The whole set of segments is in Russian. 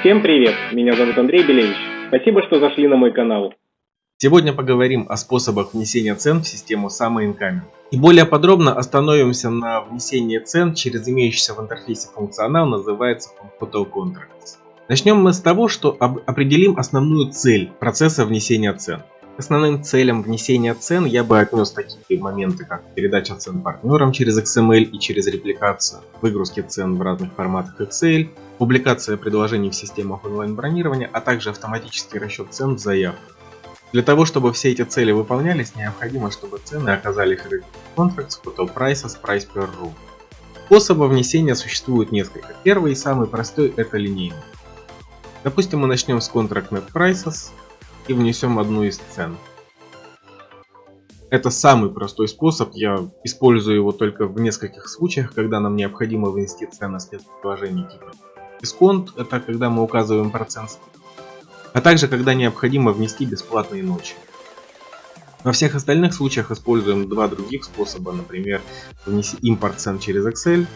Всем привет, меня зовут Андрей Белевич. Спасибо, что зашли на мой канал. Сегодня поговорим о способах внесения цен в систему SummerIncoming. И более подробно остановимся на внесении цен через имеющийся в интерфейсе функционал, называется Photo Contracts. Начнем мы с того, что определим основную цель процесса внесения цен. Основным целям внесения цен я бы отнес такие моменты, как передача цен партнерам через XML и через репликацию, выгрузки цен в разных форматах Excel, публикация предложений в системах онлайн-бронирования, а также автоматический расчет цен в заявках. Для того, чтобы все эти цели выполнялись, необходимо, чтобы цены оказались в Contracts, Photo Prices, Price per Room. Способов внесения существует несколько. Первый и самый простой это линейный. Допустим, мы начнем с Contract Net Prices, и внесем одну из цен. Это самый простой способ, я использую его только в нескольких случаях, когда нам необходимо внести цены спецпредложений типа дисконт, это когда мы указываем процент, а также когда необходимо внести бесплатные ночи. Во всех остальных случаях используем два других способа, например, внеси импорт цен через Excel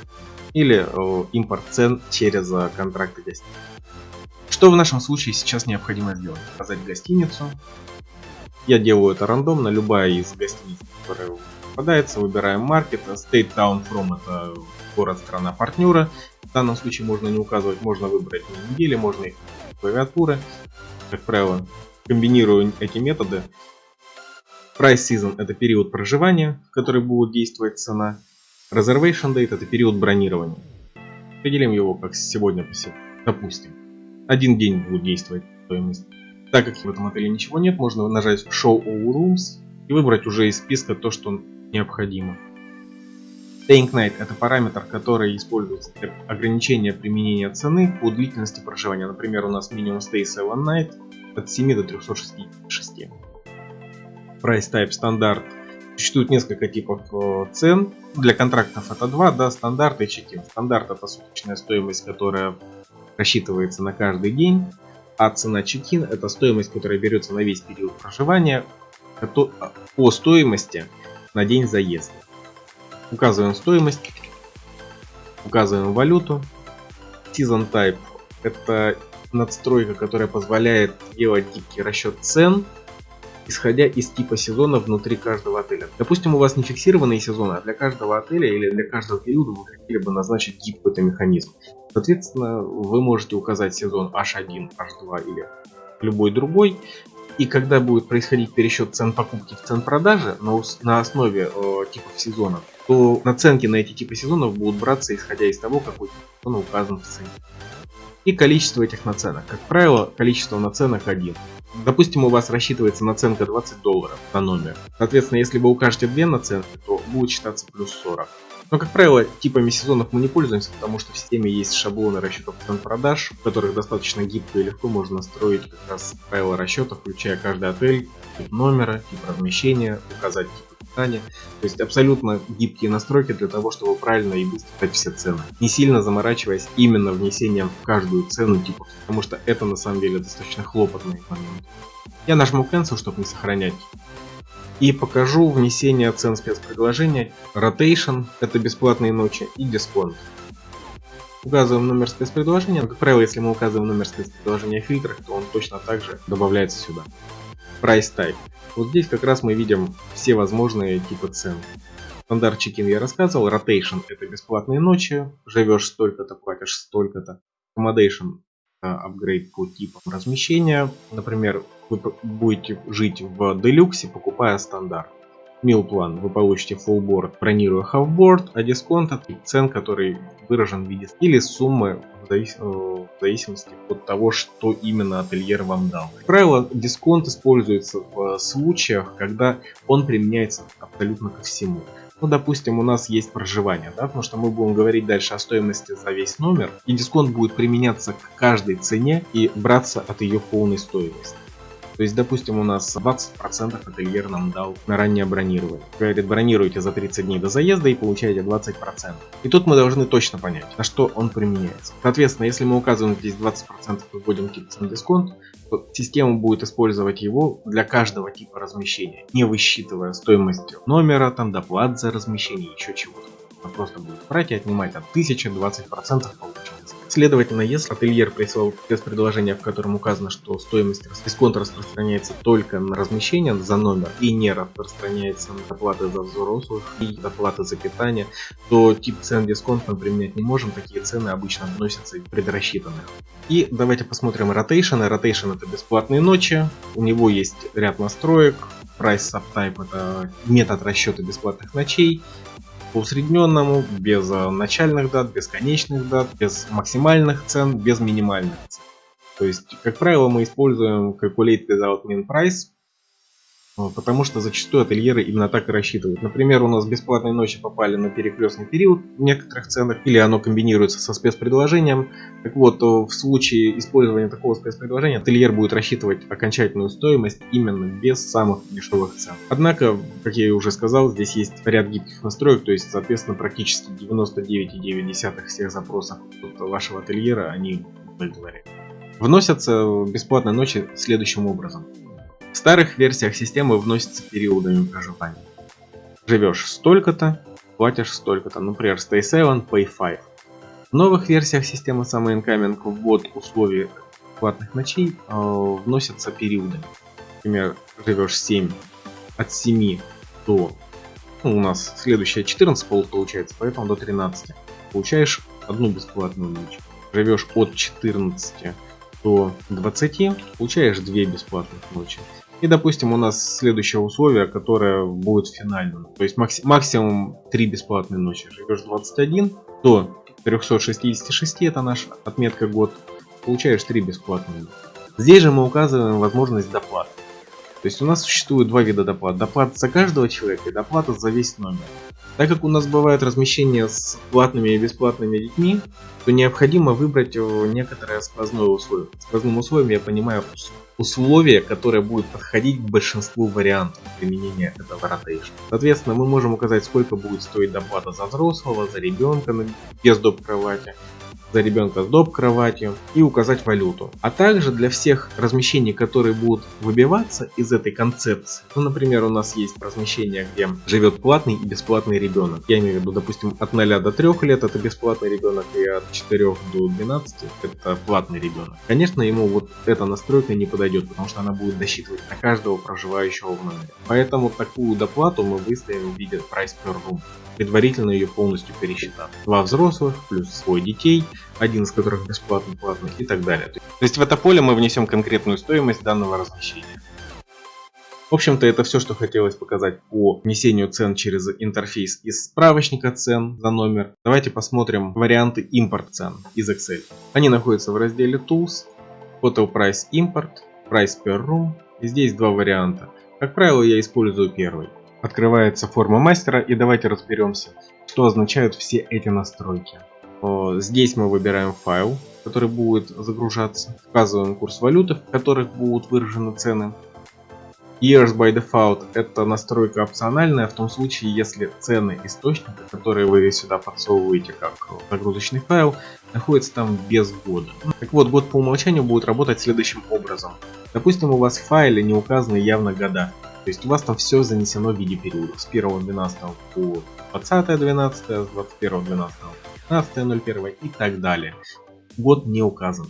или импорт цен через э, контракты гостей. Что в нашем случае сейчас необходимо сделать? Показать гостиницу. Я делаю это рандомно, любая из гостиниц, которая попадается, выбираем market, state town from это город, страна партнера. В данном случае можно не указывать, можно выбрать недели, можно их клавиатуры. Как правило, комбинирую эти методы. Price season это период проживания, в который будет действовать цена. Reservation date это период бронирования. Определим его как сегодня, допустим один день будет действовать стоимость. Так как в этом отеле ничего нет, можно нажать Show All Rooms и выбрать уже из списка то, что необходимо. Staying Night это параметр, который используется для ограничения применения цены по длительности проживания. Например, у нас минимум Stay 7 Night от 7 до 366. Price Type стандарт. Существует несколько типов э, цен. Для контрактов это два, да, стандарт и чекин. Стандарт это суточная стоимость, которая рассчитывается на каждый день, а цена чекин это стоимость, которая берется на весь период проживания по стоимости на день заезда. Указываем стоимость, указываем валюту. Season Type это надстройка, которая позволяет делать гибкий расчет цен исходя из типа сезона внутри каждого отеля. Допустим, у вас не фиксированные сезоны, а для каждого отеля или для каждого периода вы хотели бы назначить гибкий механизм. Соответственно, вы можете указать сезон H1, H2 или любой другой. И когда будет происходить пересчет цен покупки в цен продажи на, на основе э, типов сезонов, то наценки на эти типы сезонов будут браться исходя из того, какой сезон указан в цене. И количество этих наценок. Как правило, количество наценок 1. Допустим, у вас рассчитывается наценка 20 долларов на номер. Соответственно, если вы укажете две наценки, то будет считаться плюс 40. Но, как правило, типами сезонов мы не пользуемся, потому что в системе есть шаблоны расчетов цен продаж, в которых достаточно гибко и легко можно настроить как раз правила расчета, включая каждый отель, тип номера, тип размещения, указать тип питания. То есть абсолютно гибкие настройки для того, чтобы правильно и быстро дать все цены. Не сильно заморачиваясь именно внесением в каждую цену типа, потому что это на самом деле достаточно хлопотный момент. Я нажму Cancel, чтобы не сохранять и покажу внесение цен спецпредложения. Rotation – это бесплатные ночи и дисконт. Указываем номер спецпредложения. Как правило, если мы указываем номер спецпредложения в фильтрах, то он точно так же добавляется сюда. Price Type. Вот здесь как раз мы видим все возможные типы цен. Standard check-in я рассказывал. Rotation – это бесплатные ночи. Живешь столько-то, платишь столько-то. Accommodation – апгрейд по типам размещения. Например, вы будете жить в делюксе, покупая стандарт. Meal plan вы получите full board, бронируя board, а дисконт от цен, который выражен в виде или суммы в, завис... Э, в зависимости от того, что именно отельер вам дал. Как правило, дисконт используется в случаях, когда он применяется абсолютно ко всему. Ну, допустим, у нас есть проживание, да, потому что мы будем говорить дальше о стоимости за весь номер, и дисконт будет применяться к каждой цене и браться от ее полной стоимости. То есть, допустим, у нас 20% ательер нам дал на раннее бронирование. Говорит, бронируйте за 30 дней до заезда и получаете 20%. И тут мы должны точно понять, на что он применяется. Соответственно, если мы указываем здесь 20% и вводим цен дисконт, то система будет использовать его для каждого типа размещения, не высчитывая стоимость номера, там доплат за размещение, еще чего-то. Просто будет брать и отнимать от 1020% получается. Следовательно, если ательер прислал спецпредложение, в котором указано, что стоимость дисконта распространяется только на размещение за номер и не распространяется на доплаты за взрослых и доплаты за питание, то тип цен дисконт мы применять не можем, такие цены обычно вносятся из предрасчитанных. И давайте посмотрим Rotation. Rotation это бесплатные ночи, у него есть ряд настроек, Price Subtype это метод расчета бесплатных ночей, по усредненному, без э, начальных дат, без конечных дат, без максимальных цен, без минимальных цен. То есть, как правило, мы используем Calculate Without Min Price, потому что зачастую ательеры именно так и рассчитывают. Например, у нас бесплатные ночи попали на перекрестный период в некоторых ценах, или оно комбинируется со спецпредложением. Так вот, э, в случае использования такого спецпредложения, ательер будет рассчитывать окончательную стоимость именно без самых дешевых цен. Однако, как я уже сказал, здесь есть ряд гибких настроек, то есть, соответственно, практически 99,9 всех запросов вашего ательера, они удовлетворяют. Вносятся бесплатные ночи следующим образом. В старых версиях системы вносятся периодами проживания. Живешь столько-то, платишь столько-то, например, Stay 7, Pay 5. В новых версиях системы самой Incoming ввод условий платных ночей э, вносятся периодами. Например, живешь 7, от 7 до, ну, у нас следующая 14 пол получается, поэтому до 13. Получаешь одну бесплатную ночь. Живешь от 14 до 20, получаешь 2 бесплатных ночи. И, допустим, у нас следующее условие, которое будет финальным. То есть макс максимум 3 бесплатные ночи. Живешь 21 до 366, это наша отметка год. Получаешь 3 бесплатные. Здесь же мы указываем возможность доплаты. То есть у нас существует два вида доплат. Доплата за каждого человека и доплата за весь номер. Так как у нас бывает размещение с платными и бесплатными детьми, то необходимо выбрать некоторое сквозное условие. Сквозным условием я понимаю условие, которое будет подходить к большинству вариантов применения этого rotation. Соответственно, мы можем указать, сколько будет стоить доплата за взрослого, за ребенка без доп. кровати, за ребенка с доп. кроватью и указать валюту. А также для всех размещений, которые будут выбиваться из этой концепции. Ну, например, у нас есть размещение, где живет платный и бесплатный ребенок. Я имею в виду, допустим, от 0 до 3 лет это бесплатный ребенок и от 4 до 12 это платный ребенок. Конечно, ему вот эта настройка не подойдет, потому что она будет досчитывать на каждого проживающего в номере. Поэтому такую доплату мы выставим в виде price per room предварительно ее полностью пересчитав. Два взрослых плюс свой детей, один из которых бесплатно платный и так далее. То есть в это поле мы внесем конкретную стоимость данного размещения. В общем-то, это все, что хотелось показать по внесению цен через интерфейс из справочника цен за номер. Давайте посмотрим варианты импорт цен из Excel. Они находятся в разделе Tools, Total Price Import, Price Per Room. И здесь два варианта. Как правило, я использую первый. Открывается форма мастера и давайте разберемся, что означают все эти настройки. Здесь мы выбираем файл, который будет загружаться. Указываем курс валюты, в которых будут выражены цены. Years by Default это настройка опциональная в том случае, если цены источника, которые вы сюда подсовываете как загрузочный файл, находятся там без года. Так вот, год по умолчанию будет работать следующим образом. Допустим, у вас в файле не указаны явно года. То есть у вас там все занесено в виде периодов. С 1.12 по 20.12, с 21.12 15.01 и так далее. Год не указан.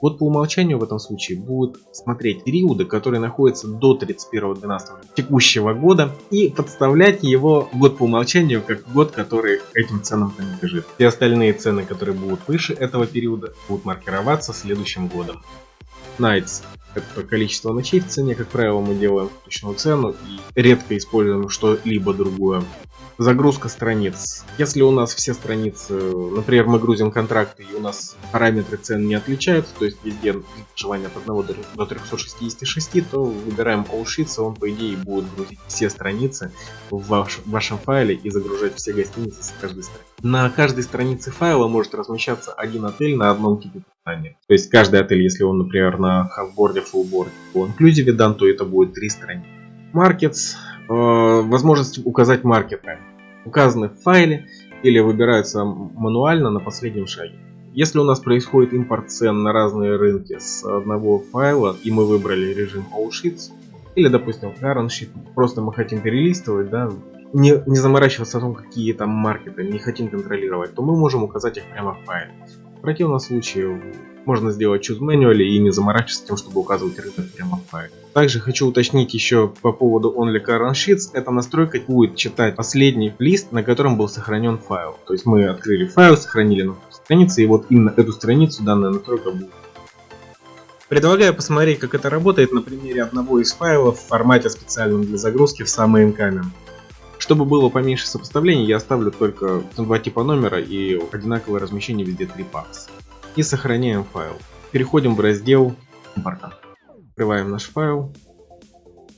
Год по умолчанию в этом случае будет смотреть периоды, которые находятся до 31.12 текущего года и подставлять его год по умолчанию как год, который этим ценам принадлежит. Все остальные цены, которые будут выше этого периода, будут маркироваться следующим годом. Nights это количество ночей в цене, как правило, мы делаем точную цену и редко используем что-либо другое. Загрузка страниц. Если у нас все страницы, например, мы грузим контракты и у нас параметры цен не отличаются, то есть везде желание от 1 до 366, то выбираем All Sheets, он по идее будет грузить все страницы в, ваш, в вашем файле и загружать все гостиницы с каждой страницы. На каждой странице файла может размещаться один отель на одном типе питания. То есть каждый отель, если он, например, на халфборде, фуллборде, по inclusive дан, то это будет три страницы. Markets, э, возможность указать маркеты указаны в файле или выбираются мануально на последнем шаге. Если у нас происходит импорт цен на разные рынки с одного файла, и мы выбрали режим All или, допустим, Current Sheet, просто мы хотим перелистывать, да, не, не заморачиваться о том, какие там маркеты не хотим контролировать, то мы можем указать их прямо в файле. В противном случае можно сделать choose manually и не заморачиваться тем, чтобы указывать рынок прямо в файле. Также хочу уточнить еще по поводу only current sheets. Эта настройка будет читать последний лист, на котором был сохранен файл. То есть мы открыли файл, сохранили на странице, и вот именно эту страницу данная настройка будет. Предлагаю посмотреть, как это работает на примере одного из файлов в формате специальном для загрузки в самый Encamin. Чтобы было поменьше сопоставлений, я оставлю только два типа номера и одинаковое размещение везде 3 пакс. И сохраняем файл. Переходим в раздел импорта. Открываем наш файл.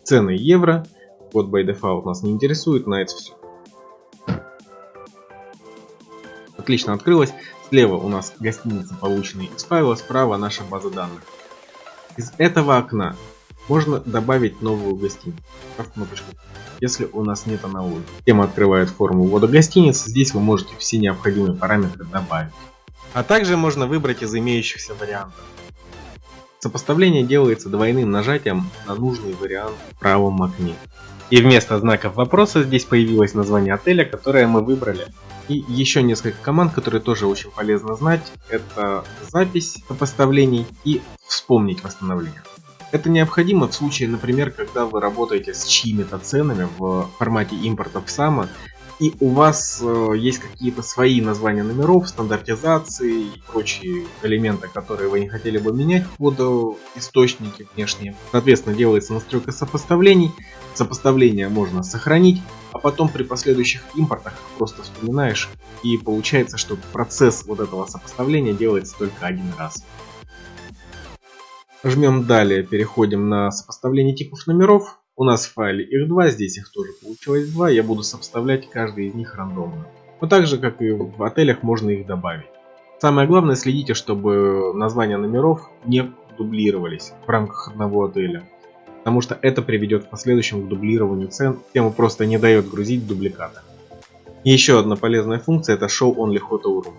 Цены евро. Код by default нас не интересует, на это все. Отлично открылось. Слева у нас гостиница, полученные из файла, справа наша база данных. Из этого окна можно добавить новую гостиницу. кнопочку если у нас нет аналогии. Тема открывает форму ввода гостиницы, здесь вы можете все необходимые параметры добавить. А также можно выбрать из имеющихся вариантов. Сопоставление делается двойным нажатием на нужный вариант в правом окне. И вместо знаков вопроса здесь появилось название отеля, которое мы выбрали. И еще несколько команд, которые тоже очень полезно знать. Это запись сопоставлений и вспомнить восстановление. Это необходимо в случае, например, когда вы работаете с чьими-то ценами в формате импорта в SAMA, и у вас э, есть какие-то свои названия номеров, стандартизации и прочие элементы, которые вы не хотели бы менять под э, источники внешние. Соответственно, делается настройка сопоставлений. Сопоставление можно сохранить, а потом при последующих импортах просто вспоминаешь, и получается, что процесс вот этого сопоставления делается только один раз. Жмем далее, переходим на сопоставление типов номеров. У нас в файле их два, здесь их тоже получилось два. Я буду сопоставлять каждый из них рандомно. Но так же, как и в отелях, можно их добавить. Самое главное, следите, чтобы названия номеров не дублировались в рамках одного отеля. Потому что это приведет в последующем к дублированию цен, тему просто не дает грузить дубликаты. Еще одна полезная функция это Show Only Hotel Room.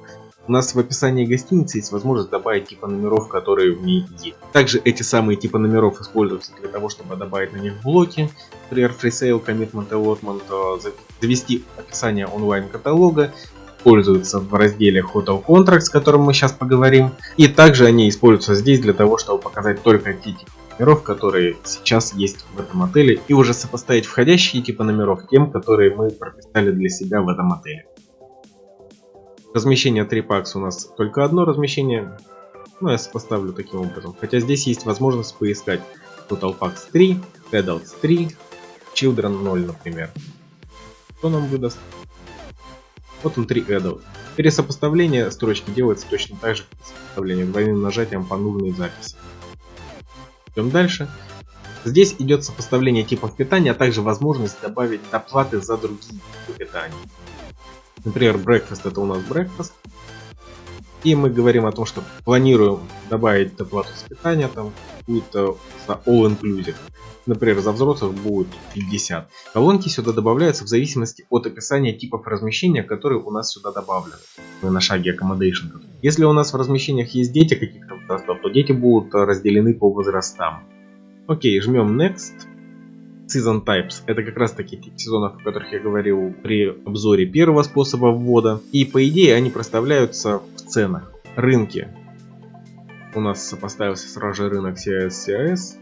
У нас в описании гостиницы есть возможность добавить типа номеров, которые в ней есть. Также эти самые типы номеров используются для того, чтобы добавить на них блоки, например, Free Sale, Commitment, Allotment, э, завести описание онлайн-каталога, используются в разделе Hotel Contracts, о котором мы сейчас поговорим. И также они используются здесь для того, чтобы показать только те типы номеров, которые сейчас есть в этом отеле, и уже сопоставить входящие типы номеров тем, которые мы прописали для себя в этом отеле. Размещение 3 пакс у нас только одно размещение. Ну, я поставлю таким образом. Хотя здесь есть возможность поискать Total Packs 3, Adults 3, Children 0, например. Что нам выдаст? Вот он 3 Adult. Пересопоставление строчки делается точно так же, как сопоставление двойным нажатием по нужной записи. Идем дальше. Здесь идет сопоставление типов питания, а также возможность добавить доплаты за другие типы питания. Например, breakfast это у нас breakfast. И мы говорим о том, что планируем добавить доплату с питания, там будет за all inclusive. Например, за взрослых будет 50. Колонки сюда добавляются в зависимости от описания типов размещения, которые у нас сюда добавлены. Мы на шаге accommodation. Если у нас в размещениях есть дети каких-то то дети будут разделены по возрастам. Окей, жмем next. Season Types. Это как раз таки тип сезонов, о которых я говорил при обзоре первого способа ввода. И по идее они проставляются в ценах. Рынки. У нас поставился сразу же рынок CIS CIS.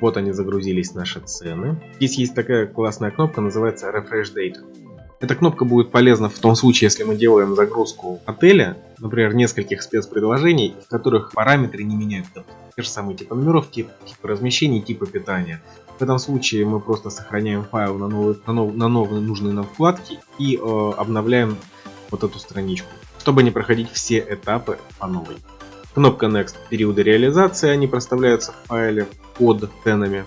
Вот они загрузились наши цены. Здесь есть такая классная кнопка, называется Refresh Data. Эта кнопка будет полезна в том случае, если мы делаем загрузку отеля, например, нескольких спецпредложений, в которых параметры не меняются. Те же самые типы номеров, тип, типы размещений, типы питания. В этом случае мы просто сохраняем файл на новые, на, нов, на новые нужные нам вкладки и э, обновляем вот эту страничку, чтобы не проходить все этапы по новой. Кнопка Next периоды реализации, они проставляются в файле под ценами.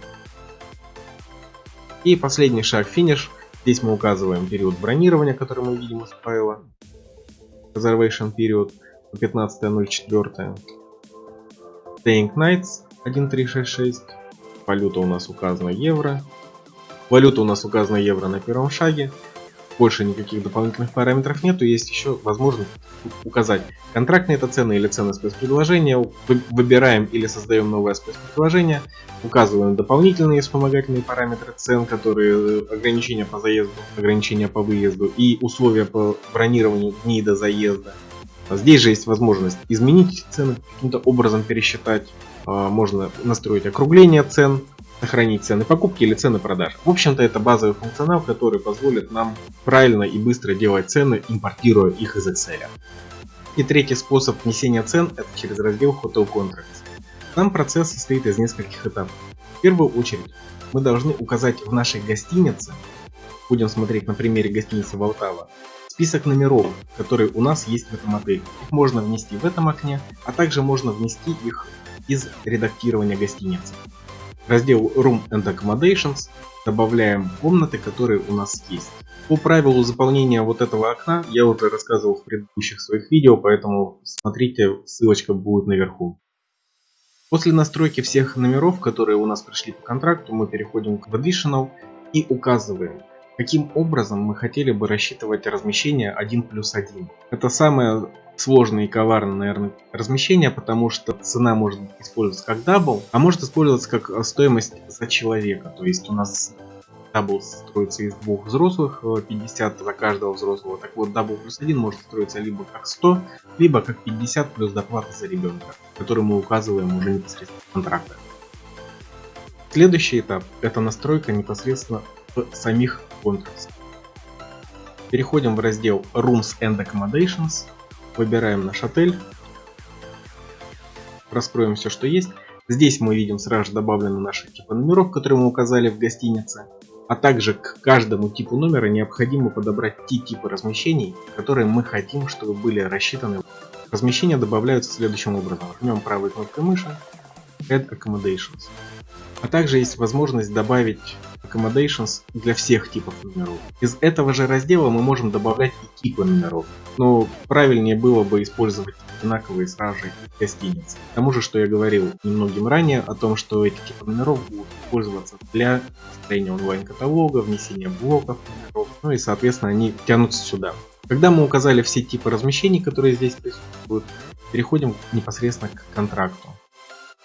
И последний шаг Finish. Здесь мы указываем период бронирования, который мы видим из файла. Reservation period 15.04. Staying Nights 1366. Валюта у нас указана евро. Валюта у нас указана евро на первом шаге. больше никаких дополнительных параметров нету, есть еще возможность указать контрактные это цены или цены спецпредложения, выбираем или создаем новое спецпредложение, указываем дополнительные вспомогательные параметры цен, которые э, ограничения по заезду, ограничения по выезду и условия по бронированию дней до заезда. Здесь же есть возможность изменить цены, каким-то образом пересчитать, можно настроить округление цен, сохранить цены покупки или цены продаж. В общем-то это базовый функционал, который позволит нам правильно и быстро делать цены, импортируя их из Excel. И третий способ внесения цен это через раздел Hotel Contracts. Там процесс состоит из нескольких этапов. В первую очередь мы должны указать в нашей гостинице, будем смотреть на примере гостиницы Валтава, список номеров, которые у нас есть в этом отеле. Их можно внести в этом окне, а также можно внести их из редактирования гостиницы раздел Room and Accommodations добавляем комнаты, которые у нас есть. По правилу заполнения вот этого окна я уже рассказывал в предыдущих своих видео, поэтому смотрите, ссылочка будет наверху. После настройки всех номеров, которые у нас пришли по контракту, мы переходим к Additional и указываем, каким образом мы хотели бы рассчитывать размещение 1 плюс 1. Это самое сложное и коварное, наверное, размещение, потому что цена может использоваться как double, а может использоваться как э, стоимость за человека. То есть у нас double строится из двух взрослых, 50 э, за каждого взрослого. Так вот, double плюс 1 может строиться либо как 100, либо как 50 плюс доплата за ребенка, который мы указываем уже непосредственно в контрактах. Следующий этап это настройка непосредственно в самих контрактах. Переходим в раздел Rooms and Accommodations Выбираем наш отель. Раскроем все, что есть. Здесь мы видим сразу же добавлены наши типы номеров, которые мы указали в гостинице. А также к каждому типу номера необходимо подобрать те типы размещений, которые мы хотим, чтобы были рассчитаны. Размещения добавляются следующим образом. Жмем правой кнопкой мыши Add Accommodations. А также есть возможность добавить accommodations для всех типов номеров. Из этого же раздела мы можем добавлять и типы номеров. Но правильнее было бы использовать одинаковые сразу же гостиницы. К тому же, что я говорил немногим ранее о том, что эти типы номеров будут использоваться для строения онлайн-каталога, внесения блоков номеров, ну и соответственно они тянутся сюда. Когда мы указали все типы размещений, которые здесь присутствуют, переходим непосредственно к контракту.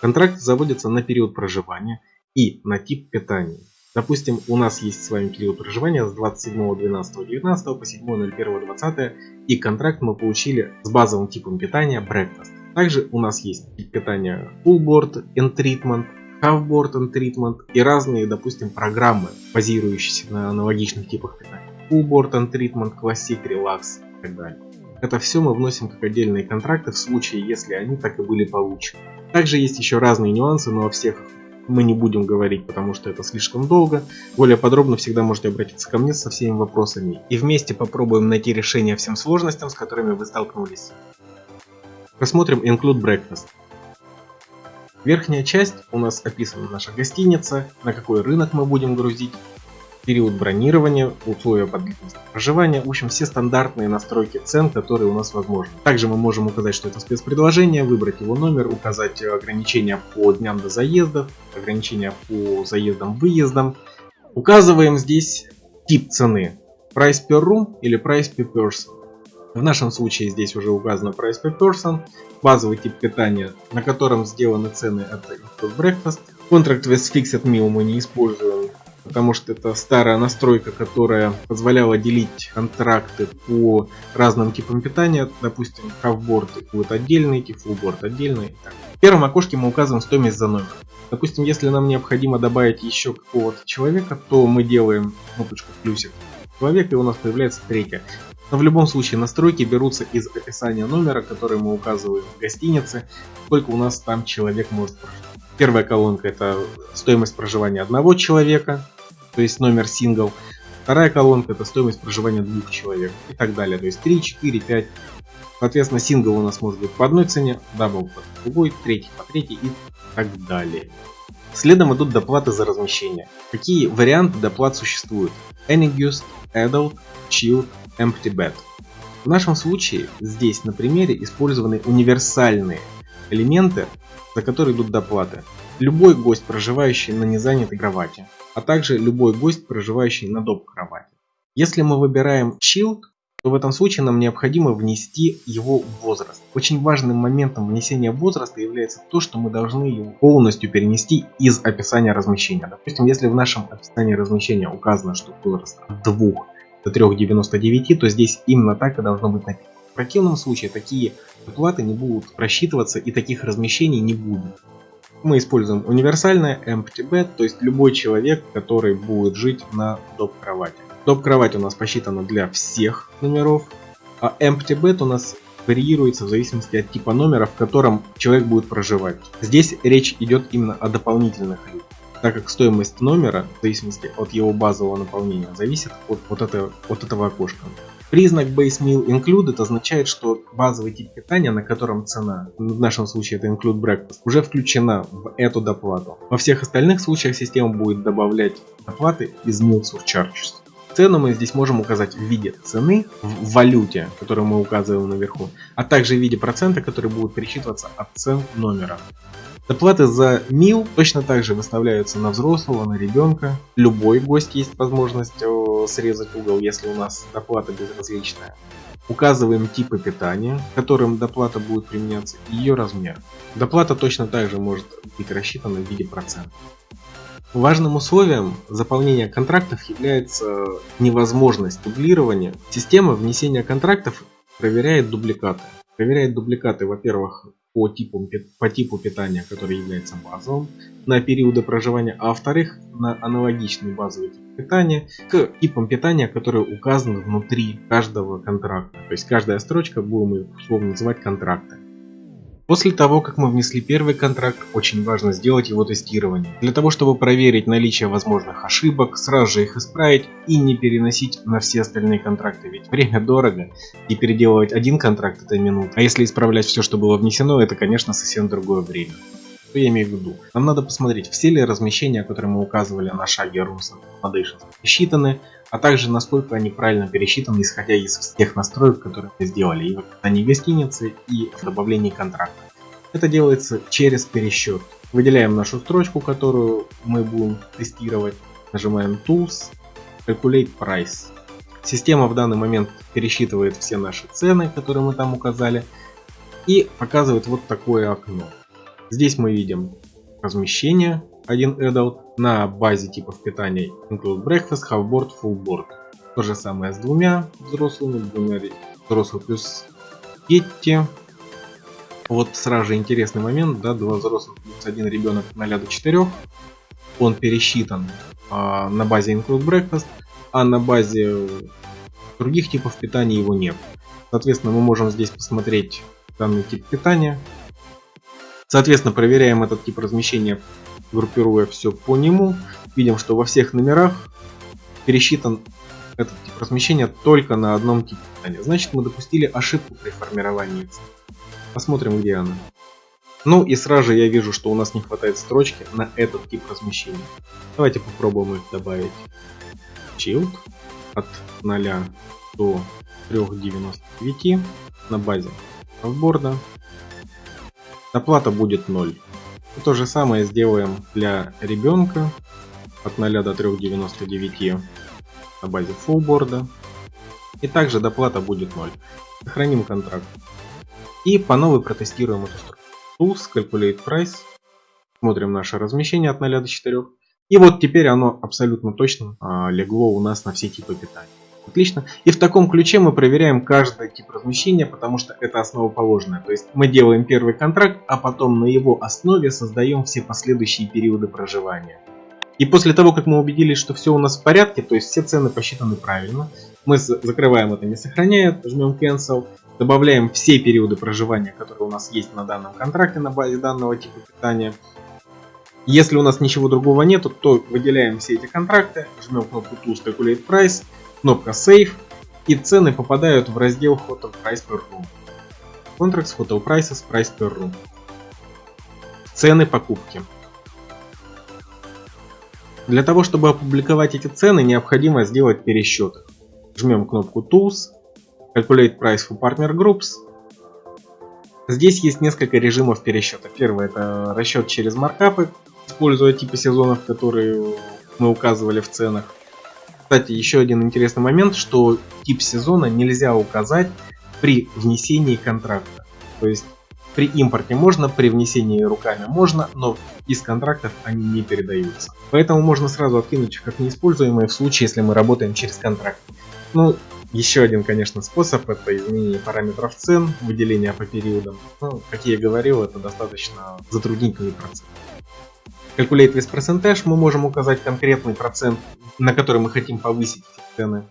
Контракт заводится на период проживания и на тип питания. Допустим, у нас есть с вами период проживания с 27.12.19 по 7.01.20 и контракт мы получили с базовым типом питания Breakfast. Также у нас есть тип питания Full Board and Treatment, Half Board and Treatment и разные, допустим, программы, базирующиеся на аналогичных типах питания. Full Board and Treatment, Classic, Relax и так далее. Это все мы вносим как отдельные контракты в случае, если они так и были получены. Также есть еще разные нюансы, но о всех мы не будем говорить, потому что это слишком долго. Более подробно всегда можете обратиться ко мне со всеми вопросами. И вместе попробуем найти решение всем сложностям, с которыми вы столкнулись. Рассмотрим Include Breakfast. Верхняя часть у нас описана наша гостиница, на какой рынок мы будем грузить, период бронирования, условия по длительности проживания, в общем все стандартные настройки цен, которые у нас возможны. Также мы можем указать, что это спецпредложение, выбрать его номер, указать ограничения по дням до заездов, ограничения по заездам-выездам. Указываем здесь тип цены. Price per room или price per person. В нашем случае здесь уже указано price per person, базовый тип питания, на котором сделаны цены это breakfast. Contract with fixed meal мы не используем, потому что это старая настройка, которая позволяла делить контракты по разным типам питания. Допустим, halfboard будет отдельный, fullboard отдельный. В первом окошке мы указываем стоимость за номер. Допустим, если нам необходимо добавить еще какого-то человека, то мы делаем кнопочку плюсик человека и у нас появляется третья. Но в любом случае настройки берутся из описания номера, который мы указываем в гостинице, сколько у нас там человек может прожить. Первая колонка это стоимость проживания одного человека, то есть номер сингл. Вторая колонка это стоимость проживания двух человек и так далее. То есть 3, 4, 5. Соответственно, сингл у нас может быть по одной цене, double по другой, третий по третьей и так далее. Следом идут доплаты за размещение. Какие варианты доплат существуют? Any Guest, Adult, Child, Empty Bed. В нашем случае здесь на примере использованы универсальные элементы, за которые идут доплаты. Любой гость, проживающий на незанятой кровати, а также любой гость, проживающий на доп. кровати. Если мы выбираем Shield, то в этом случае нам необходимо внести его возраст. Очень важным моментом внесения возраста является то, что мы должны его полностью перенести из описания размещения. Допустим, если в нашем описании размещения указано, что возраст от 2 до 3,99, то здесь именно так и должно быть написано. В противном случае такие оплаты не будут просчитываться и таких размещений не будет. Мы используем универсальное empty bed, то есть любой человек, который будет жить на доп. кровати. Топ-кровать у нас посчитана для всех номеров, а empty bed у нас варьируется в зависимости от типа номера, в котором человек будет проживать. Здесь речь идет именно о дополнительных людях, так как стоимость номера, в зависимости от его базового наполнения, зависит от, от, этого, от этого окошка. Признак Base Meal Included означает, что базовый тип питания, на котором цена, в нашем случае это Include Breakfast, уже включена в эту доплату. Во всех остальных случаях система будет добавлять доплаты из Meal Surcharges. Цену мы здесь можем указать в виде цены в валюте, которую мы указываем наверху, а также в виде процента, который будет пересчитываться от цен номера. Доплаты за мил точно так же выставляются на взрослого, на ребенка. Любой гость есть возможность срезать угол, если у нас доплата безразличная. Указываем типы питания, которым доплата будет применяться, и ее размер. Доплата точно так же может быть рассчитана в виде процента. Важным условием заполнения контрактов является невозможность дублирования. Система внесения контрактов проверяет дубликаты. Проверяет дубликаты, во-первых, по типу, по типу питания, который является базовым, на периоды проживания, а во-вторых, на аналогичный базовый тип питания к типам питания, которые указаны внутри каждого контракта. То есть каждая строчка будем условно называть контракты. После того, как мы внесли первый контракт, очень важно сделать его тестирование. Для того, чтобы проверить наличие возможных ошибок, сразу же их исправить и не переносить на все остальные контракты. Ведь время дорого, и переделывать один контракт это минута. А если исправлять все, что было внесено, это конечно совсем другое время. Что я имею в виду? Нам надо посмотреть, все ли размещения, которые мы указывали на шаге Rooms Foundation, считаны, а также насколько они правильно пересчитаны, исходя из всех настроек, которые мы сделали, и в описании гостиницы, и в добавлении контракта. Это делается через пересчет. Выделяем нашу строчку, которую мы будем тестировать, нажимаем Tools, Calculate Price. Система в данный момент пересчитывает все наши цены, которые мы там указали, и показывает вот такое окно. Здесь мы видим размещение, один adult на базе типов питания include breakfast, half board, full board. То же самое с двумя взрослыми, двумя взрослых плюс дети. Вот сразу же интересный момент, да, два взрослых плюс один ребенок 0 до 4. Он пересчитан а, на базе include breakfast, а на базе других типов питания его нет. Соответственно, мы можем здесь посмотреть данный тип питания. Соответственно, проверяем этот тип размещения группируя все по нему, видим, что во всех номерах пересчитан этот тип размещения только на одном типе питания. Значит, мы допустили ошибку при формировании Посмотрим, где она. Ну и сразу же я вижу, что у нас не хватает строчки на этот тип размещения. Давайте попробуем их добавить. Shield от 0 до 3.99 на базе офборда. Оплата будет 0. И то же самое сделаем для ребенка от 0 до 3.99 на базе фуллборда. И также доплата будет 0. Сохраним контракт. И по новой протестируем эту строку. Tools, Calculate Price. Смотрим наше размещение от 0 до 4. И вот теперь оно абсолютно точно а, легло у нас на все типы питания. Отлично. И в таком ключе мы проверяем каждый тип размещения, потому что это основоположное. То есть мы делаем первый контракт, а потом на его основе создаем все последующие периоды проживания. И после того, как мы убедились, что все у нас в порядке, то есть все цены посчитаны правильно, мы закрываем это, не сохраняет, жмем Cancel, добавляем все периоды проживания, которые у нас есть на данном контракте на базе данного типа питания. Если у нас ничего другого нету, то выделяем все эти контракты, жмем кнопку Tools Calculate Price, кнопка Save, и цены попадают в раздел Hotel Price per Room. Contracts Hotel Prices Price per Room. Цены покупки. Для того, чтобы опубликовать эти цены, необходимо сделать пересчет. Жмем кнопку Tools, Calculate Price for Partner Groups. Здесь есть несколько режимов пересчета. Первый это расчет через маркапы, используя типы сезонов, которые мы указывали в ценах. Кстати, еще один интересный момент, что тип сезона нельзя указать при внесении контракта. То есть при импорте можно, при внесении руками можно, но из контрактов они не передаются. Поэтому можно сразу откинуть их как неиспользуемые в случае, если мы работаем через контракт. Ну, еще один, конечно, способ это изменение параметров цен, выделение по периодам. Ну, как я и говорил, это достаточно затруднительный процесс. Calculate with percentage мы можем указать конкретный процент, на который мы хотим повысить цены.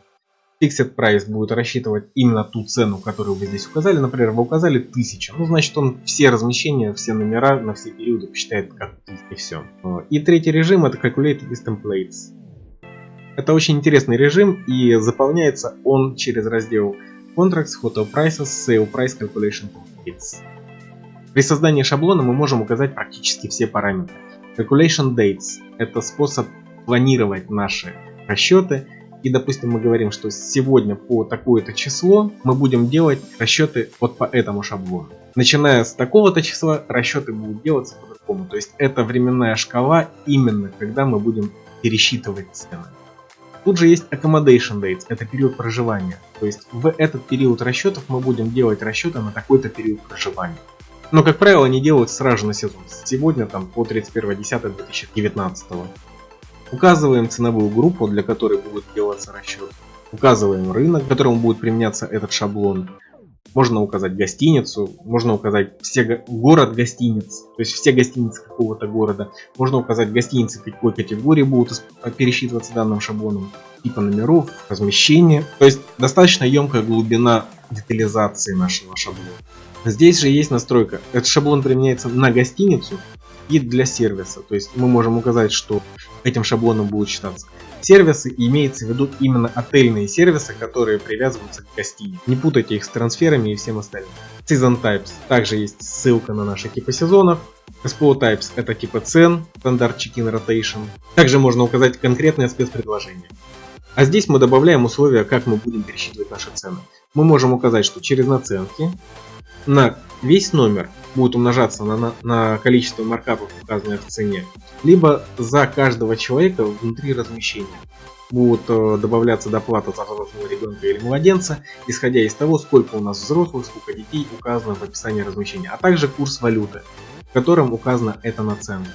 Fixed Price будет рассчитывать именно ту цену, которую вы здесь указали. Например, вы указали 1000. Ну, значит, он все размещения, все номера на все периоды посчитает как 1000 и все. И третий режим это Calculate with Templates. Это очень интересный режим и заполняется он через раздел Contracts, Hotel Prices, Sale Price Calculation Templates. При создании шаблона мы можем указать практически все параметры. Calculation Dates – это способ планировать наши расчеты. И, допустим, мы говорим, что сегодня по такое-то число мы будем делать расчеты вот по этому шаблону. Начиная с такого-то числа расчеты будут делаться по-другому. То есть это временная шкала именно, когда мы будем пересчитывать цены. Тут же есть accommodation dates, это период проживания. То есть в этот период расчетов мы будем делать расчеты на такой-то период проживания. Но, как правило, они делают сразу на сезон. Сегодня там по 31.10.2019. Указываем ценовую группу, для которой будет делаться расчет. Указываем рынок, к которому будет применяться этот шаблон. Можно указать гостиницу, можно указать все город гостиниц, то есть все гостиницы какого-то города. Можно указать гостиницы какой категории будут пересчитываться данным шаблоном, типа номеров, размещения. То есть достаточно емкая глубина детализации нашего шаблона. Здесь же есть настройка. Этот шаблон применяется на гостиницу и для сервиса. То есть мы можем указать, что этим шаблоном будут считаться сервисы, и имеется в виду именно отельные сервисы, которые привязываются к гостинице. Не путайте их с трансферами и всем остальным. Season Types. Также есть ссылка на наши типы сезонов. SPO Types это типа цен, стандарт Check-in Rotation. Также можно указать конкретное спецпредложение. А здесь мы добавляем условия, как мы будем пересчитывать наши цены. Мы можем указать, что через наценки на весь номер будет умножаться на, на, на количество маркапов, указанных в цене, либо за каждого человека внутри размещения будут э, добавляться доплата за взрослого ребенка или младенца, исходя из того, сколько у нас взрослых, сколько детей указано в описании размещения, а также курс валюты, в котором указана эта наценка.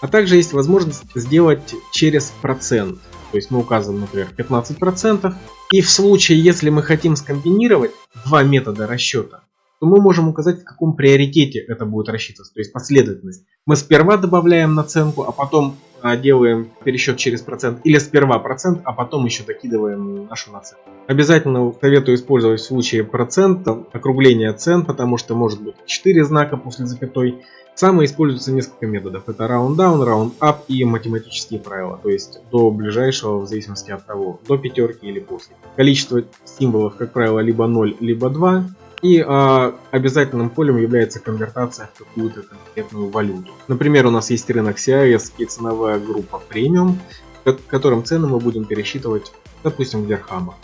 А также есть возможность сделать через процент. То есть мы указываем, например, 15%. И в случае, если мы хотим скомбинировать два метода расчета, то мы можем указать, в каком приоритете это будет рассчитываться, то есть последовательность. Мы сперва добавляем наценку, а потом а, делаем пересчет через процент, или сперва процент, а потом еще докидываем нашу наценку. Обязательно советую использовать в случае процента округление цен, потому что может быть 4 знака после запятой. Самое используется несколько методов. Это round down, round up и математические правила. То есть до ближайшего, в зависимости от того, до пятерки или после. Количество символов, как правило, либо 0, либо 2. И э, обязательным полем является конвертация в какую-то конкретную валюту. Например, у нас есть рынок CIS и ценовая группа премиум, которым цены мы будем пересчитывать, допустим, в дирхамах.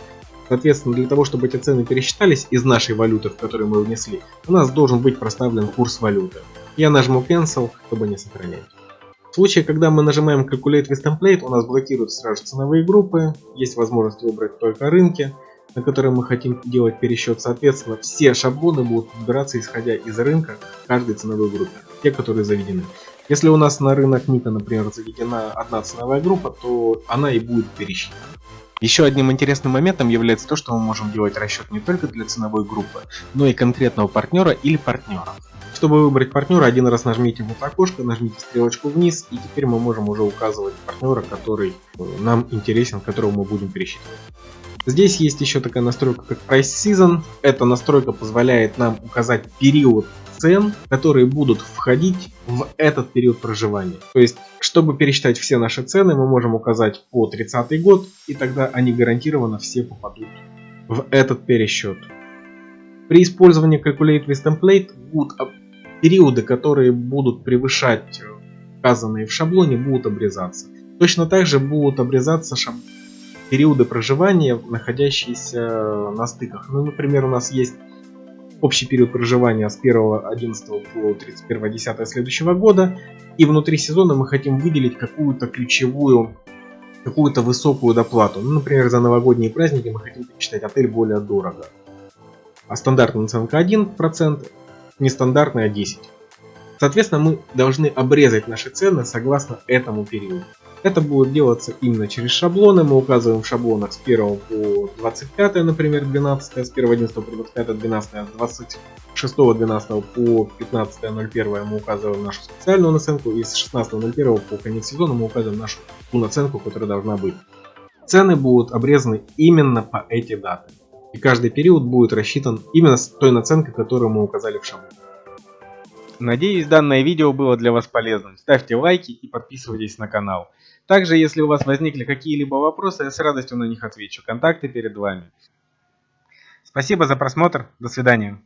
Соответственно, для того, чтобы эти цены пересчитались из нашей валюты, в которую мы внесли, у нас должен быть проставлен курс валюты. Я нажму Cancel, чтобы не сохранять. В случае, когда мы нажимаем Calculate with Template, у нас блокируют сразу ценовые группы, есть возможность выбрать только рынки, на которые мы хотим делать пересчет. Соответственно, все шаблоны будут выбираться исходя из рынка каждой ценовой группы, те, которые заведены. Если у нас на рынок НИКа, например, заведена одна ценовая группа, то она и будет пересчитана. Еще одним интересным моментом является то, что мы можем делать расчет не только для ценовой группы, но и конкретного партнера или партнеров. Чтобы выбрать партнера, один раз нажмите в это окошко, нажмите стрелочку вниз, и теперь мы можем уже указывать партнера, который нам интересен, которого мы будем пересчитывать. Здесь есть еще такая настройка, как Price Season. Эта настройка позволяет нам указать период цен, которые будут входить в этот период проживания. То есть, чтобы пересчитать все наши цены, мы можем указать по 30 год, и тогда они гарантированно все попадут в этот пересчет. При использовании Calculate with Template будут периоды, которые будут превышать указанные в шаблоне, будут обрезаться. Точно так же будут обрезаться шаблоны периоды проживания, находящиеся на стыках. Ну, например, у нас есть общий период проживания с 1.11 по 31.10 следующего года, и внутри сезона мы хотим выделить какую-то ключевую какую-то высокую доплату. Ну, например, за новогодние праздники мы хотим посчитать отель более дорого. А стандартная наценка 1%, нестандартная 10%. Соответственно, мы должны обрезать наши цены согласно этому периоду. Это будет делаться именно через шаблоны. Мы указываем в шаблонах с 1 по 25, например, 12, с 1 11 по 25, 12, с 26 12 по 15 01 мы указываем нашу специальную наценку и с 16 01 по конец сезона мы указываем нашу ту наценку, которая должна быть. Цены будут обрезаны именно по эти даты. И каждый период будет рассчитан именно с той наценкой, которую мы указали в шаблоне. Надеюсь, данное видео было для вас полезным. Ставьте лайки и подписывайтесь на канал. Также, если у вас возникли какие-либо вопросы, я с радостью на них отвечу. Контакты перед вами. Спасибо за просмотр. До свидания.